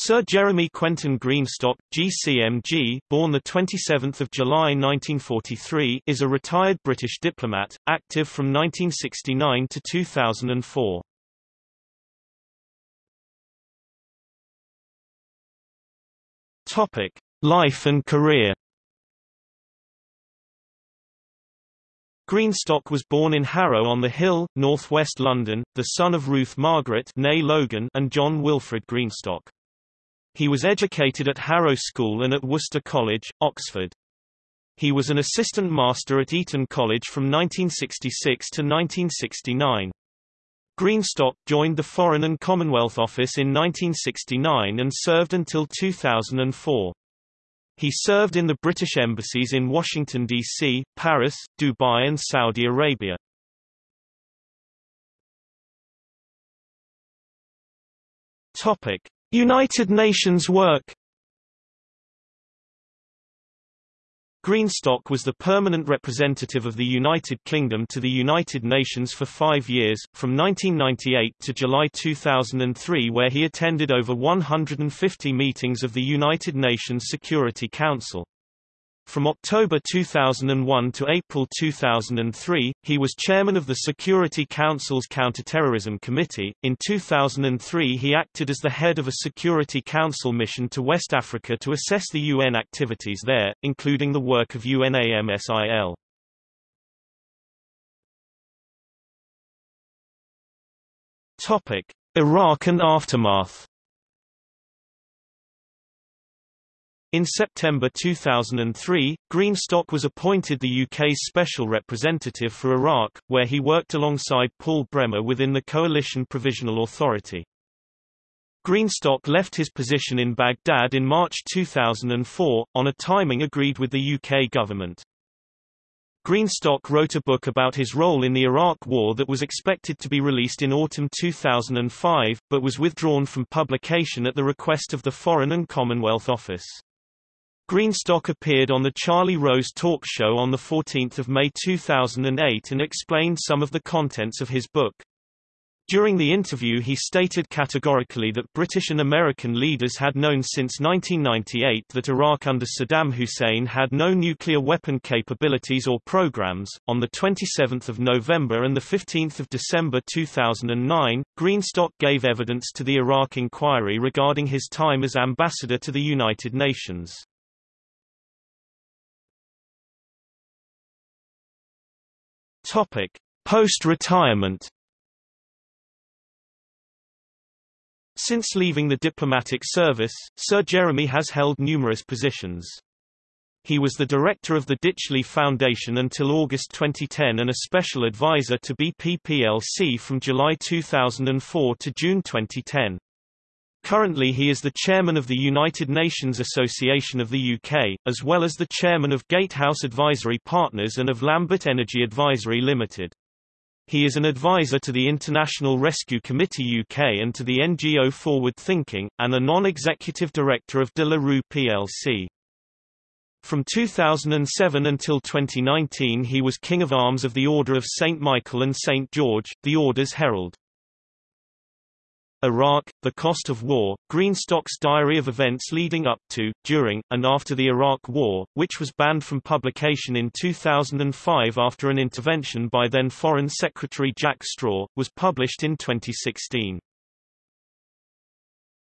Sir Jeremy Quentin Greenstock, GCMG, born the 27th of July 1943, is a retired British diplomat, active from 1969 to 2004. Topic: Life and career. Greenstock was born in Harrow on the Hill, northwest London, the son of Ruth Margaret Logan and John Wilfred Greenstock. He was educated at Harrow School and at Worcester College, Oxford. He was an assistant master at Eton College from 1966 to 1969. Greenstock joined the Foreign and Commonwealth Office in 1969 and served until 2004. He served in the British embassies in Washington, D.C., Paris, Dubai and Saudi Arabia. Topic: United Nations work Greenstock was the permanent representative of the United Kingdom to the United Nations for five years, from 1998 to July 2003 where he attended over 150 meetings of the United Nations Security Council. From October 2001 to April 2003, he was chairman of the Security Council's Counterterrorism Committee. In 2003, he acted as the head of a Security Council mission to West Africa to assess the UN activities there, including the work of UNAMSIL. Topic: Iraq and aftermath. In September 2003, Greenstock was appointed the UK's special representative for Iraq, where he worked alongside Paul Bremer within the Coalition Provisional Authority. Greenstock left his position in Baghdad in March 2004, on a timing agreed with the UK government. Greenstock wrote a book about his role in the Iraq War that was expected to be released in autumn 2005, but was withdrawn from publication at the request of the Foreign and Commonwealth Office. Greenstock appeared on The Charlie Rose Talk Show on 14 May 2008 and explained some of the contents of his book. During the interview he stated categorically that British and American leaders had known since 1998 that Iraq under Saddam Hussein had no nuclear weapon capabilities or programs. On the 27th of November and the 15th of December 2009, Greenstock gave evidence to the Iraq inquiry regarding his time as ambassador to the United Nations. Post-retirement. Since leaving the diplomatic service, Sir Jeremy has held numerous positions. He was the director of the Ditchley Foundation until August 2010 and a special advisor to BP plc from July 2004 to June 2010. Currently he is the chairman of the United Nations Association of the UK, as well as the chairman of Gatehouse Advisory Partners and of Lambert Energy Advisory Limited. He is an advisor to the International Rescue Committee UK and to the NGO Forward Thinking, and a non-executive director of De La Rue plc. From 2007 until 2019 he was King of Arms of the Order of St Michael and St George, the Order's Herald. Iraq, The Cost of War, Greenstock's diary of events leading up to, during, and after the Iraq War, which was banned from publication in 2005 after an intervention by then Foreign Secretary Jack Straw, was published in 2016.